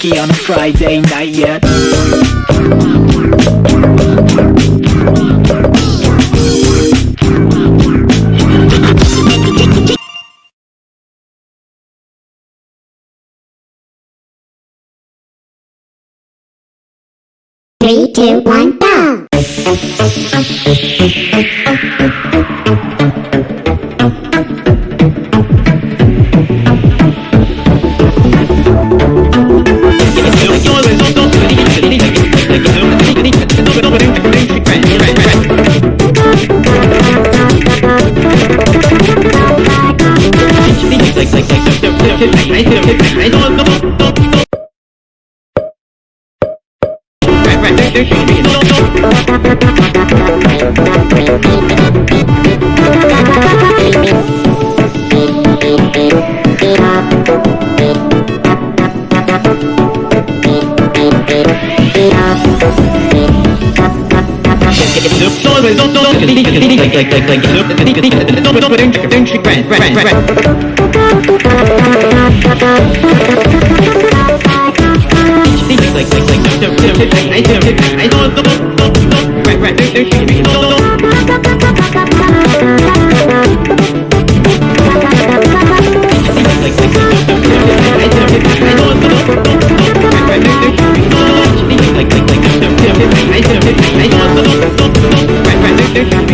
freaky on a Friday night yet. Three, two, one, go! I Three,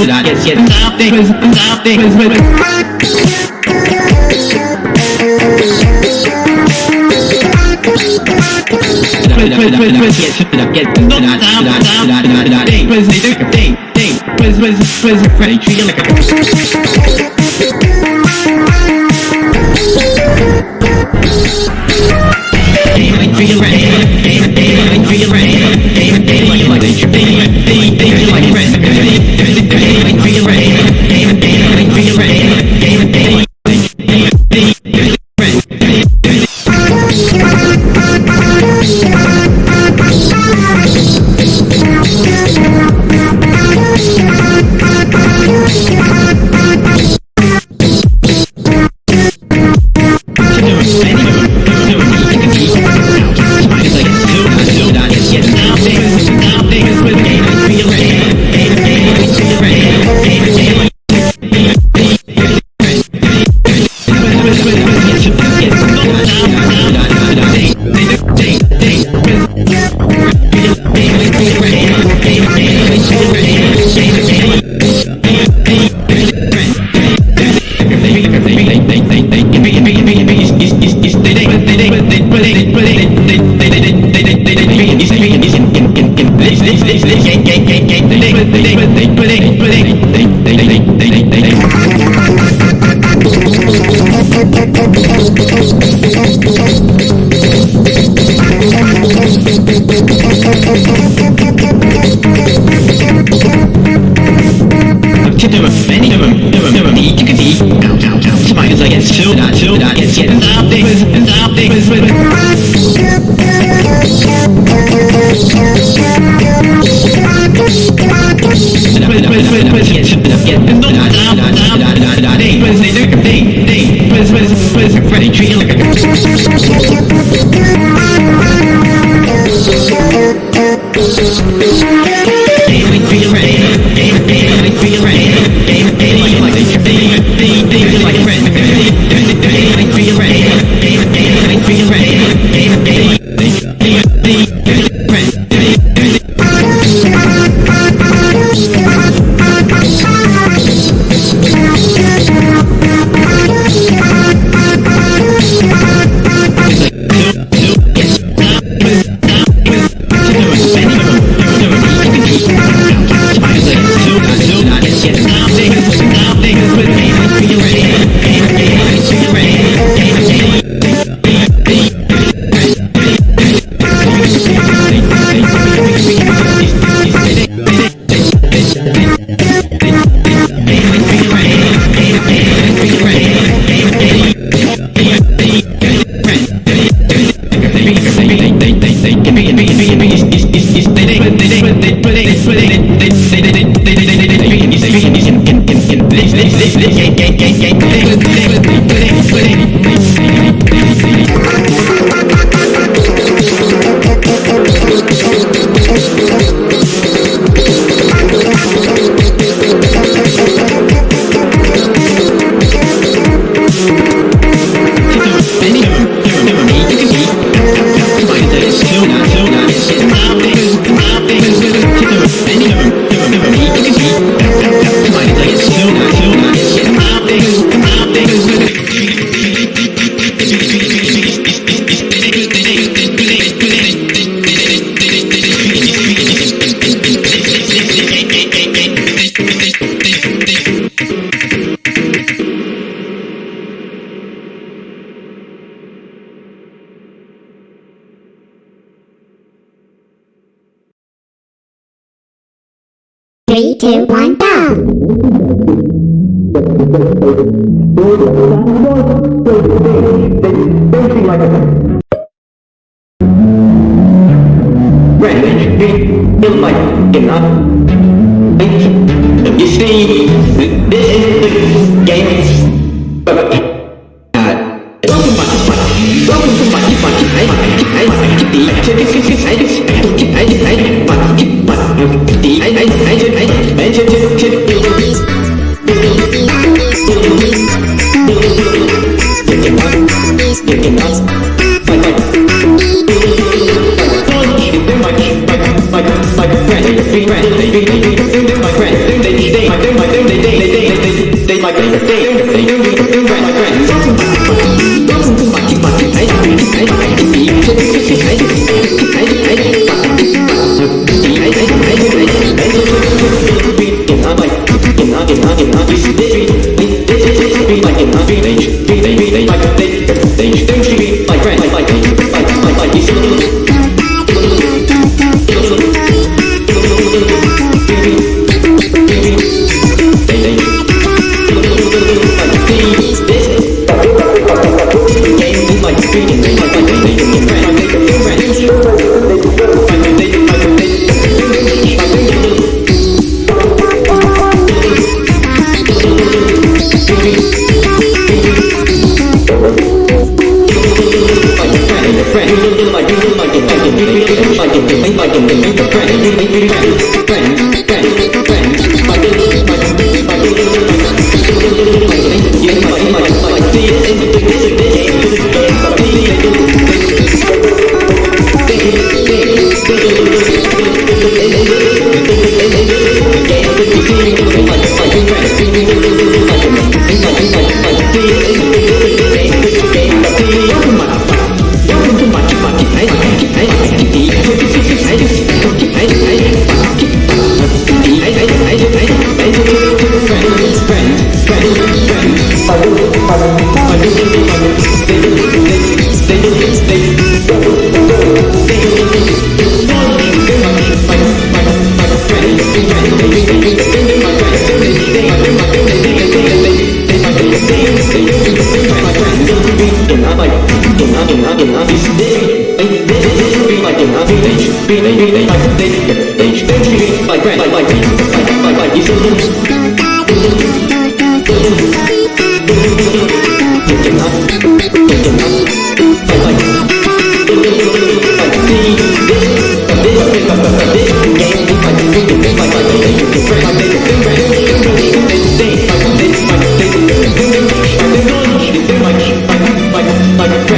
tilted out, tilted out, gets, gets, out there, out there, tipped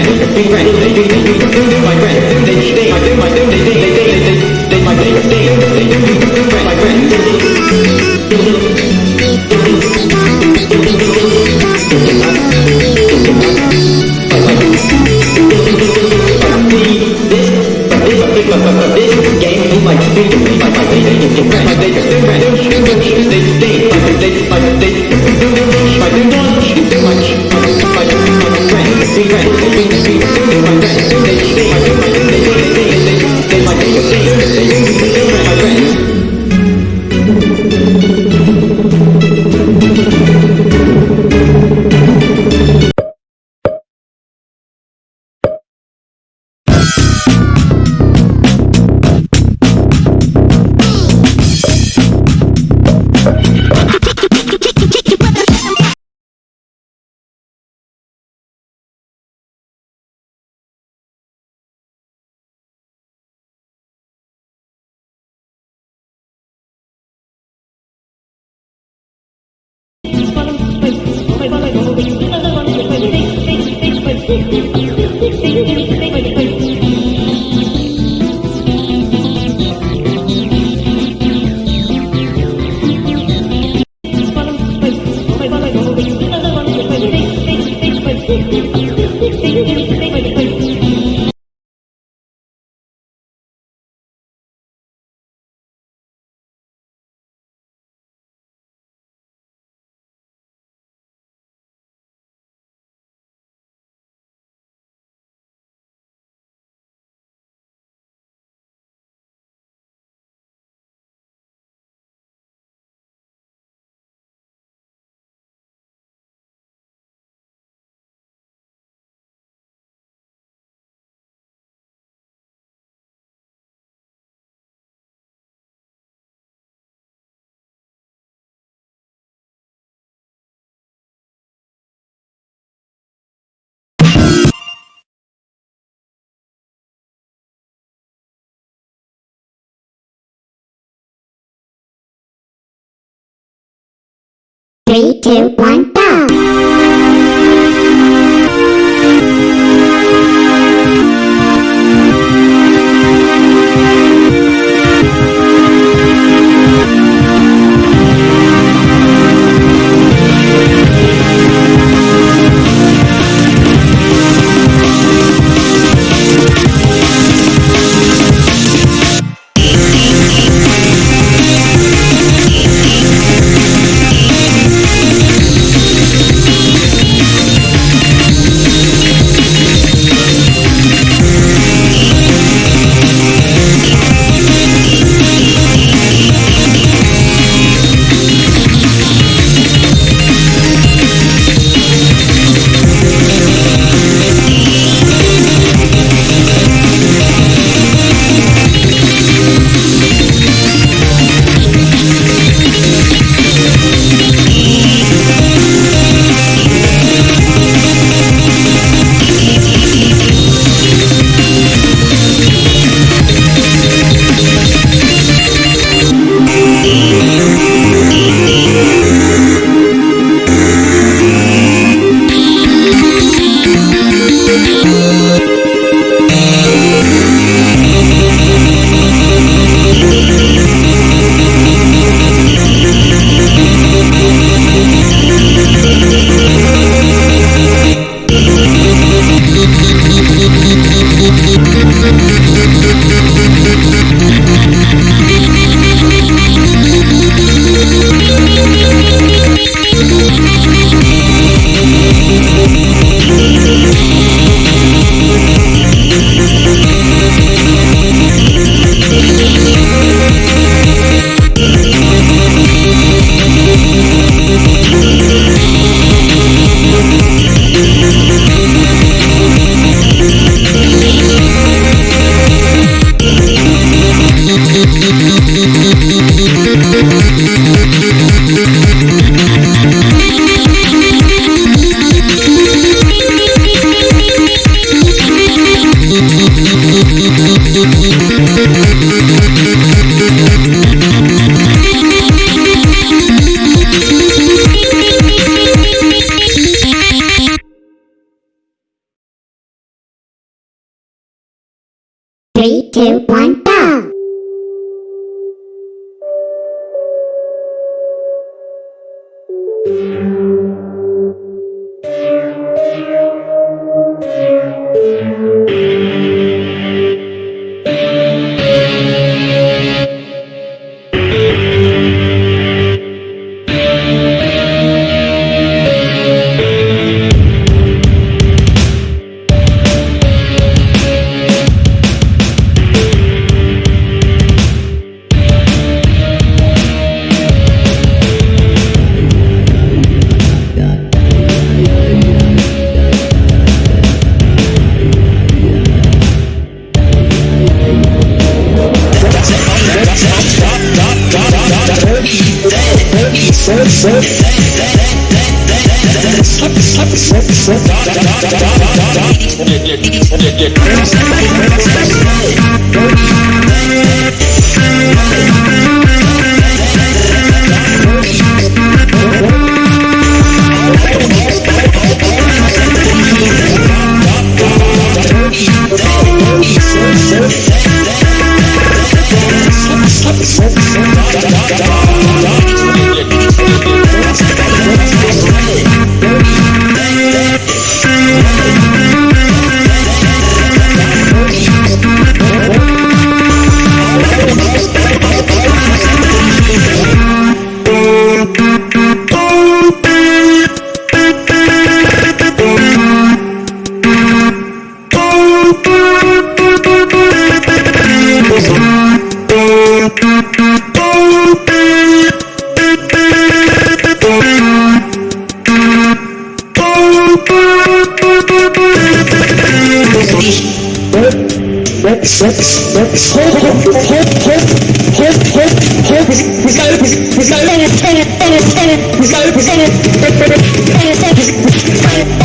my friend, my friend, two, one, Slip, slip, slip, slip, Thank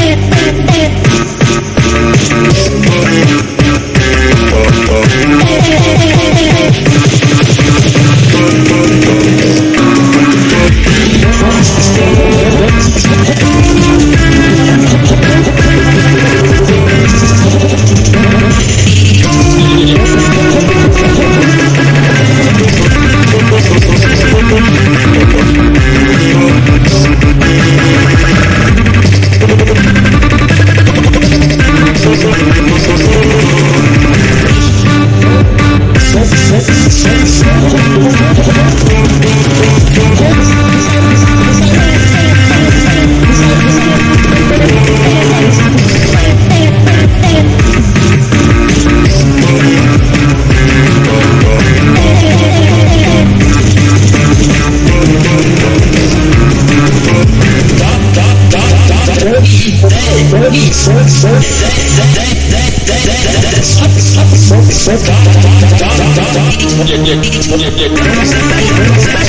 Thank you.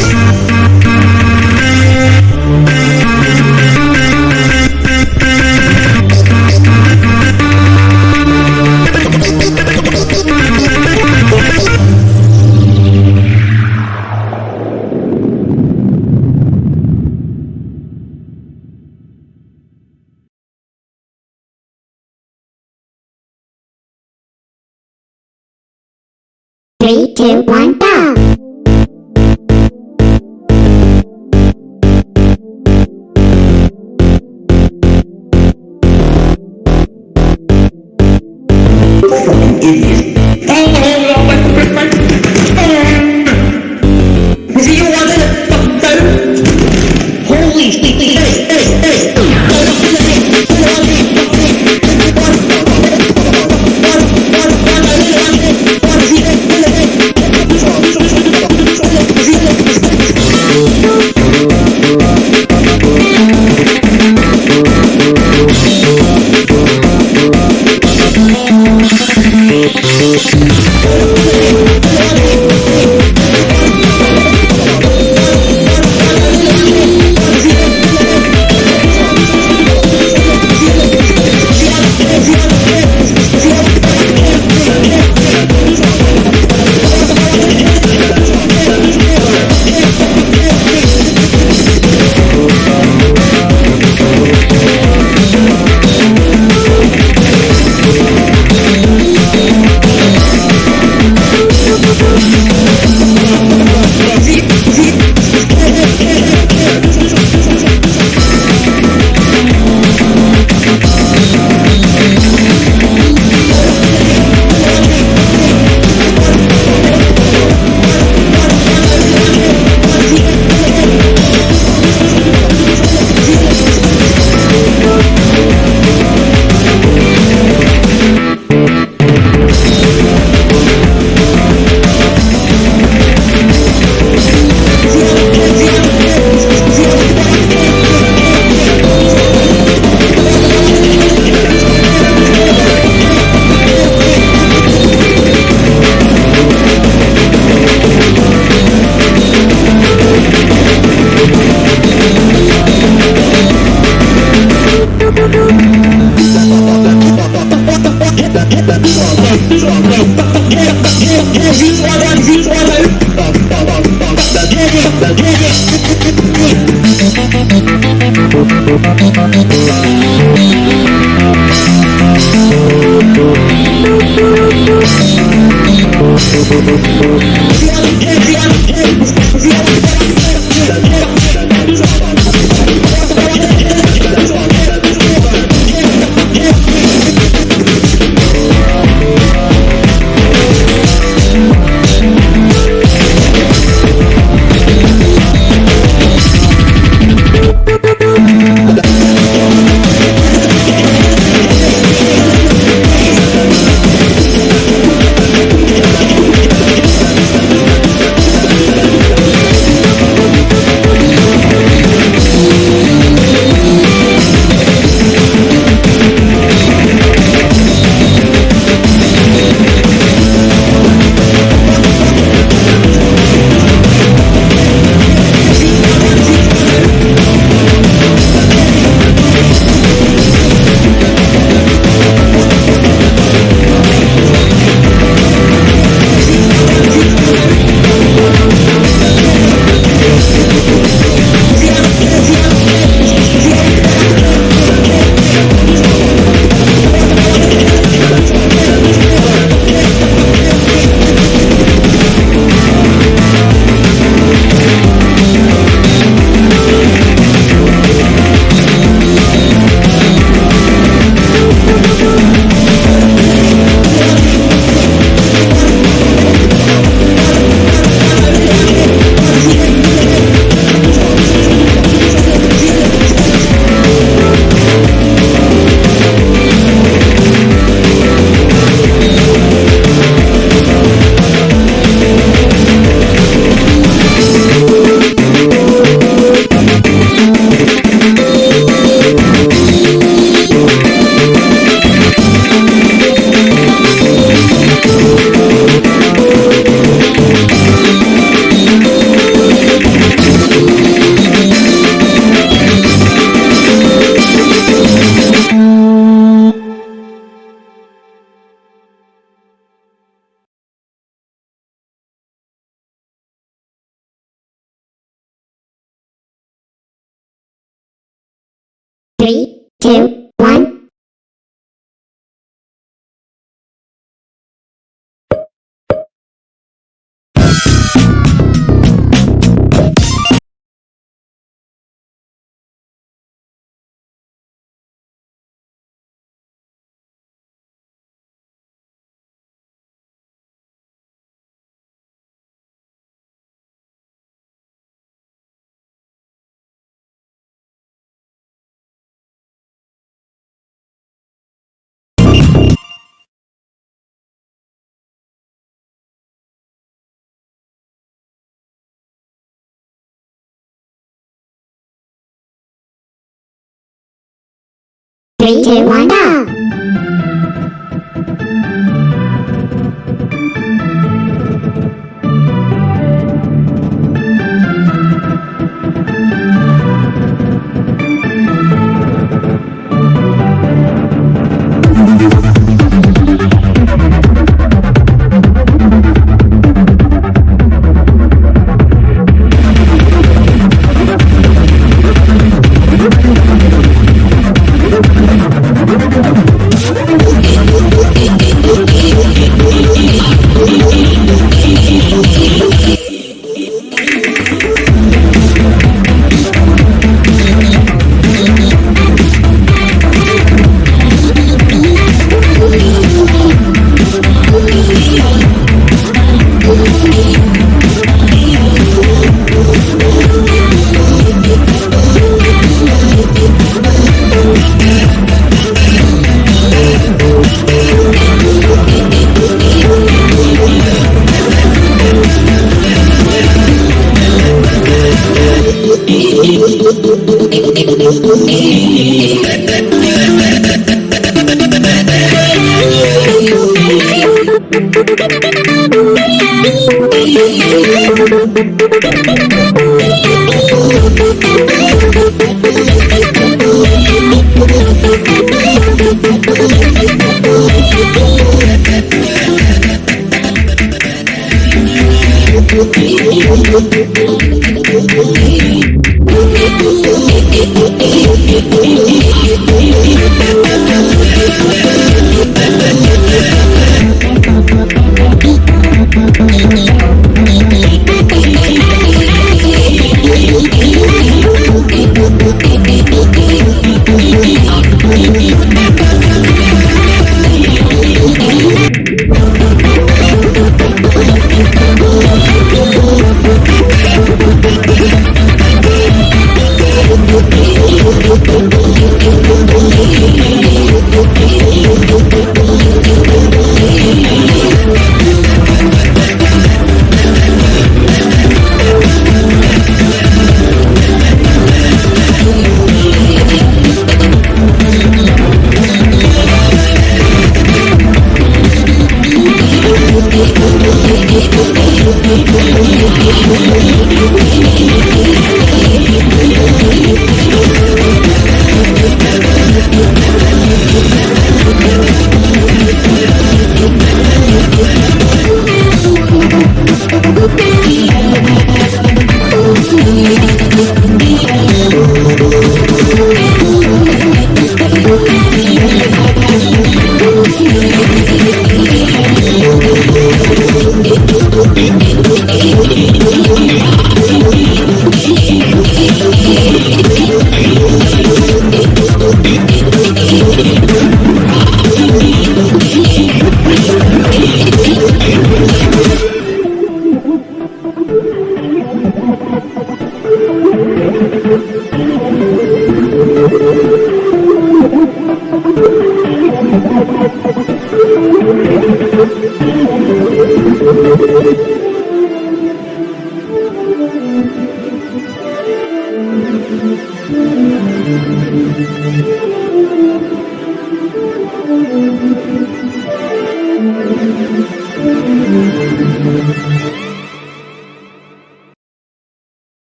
没钱完蛋 One, go.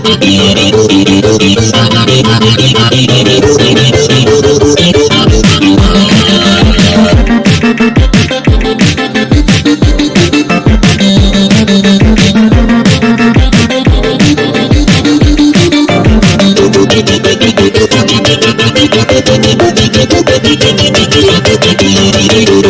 do do do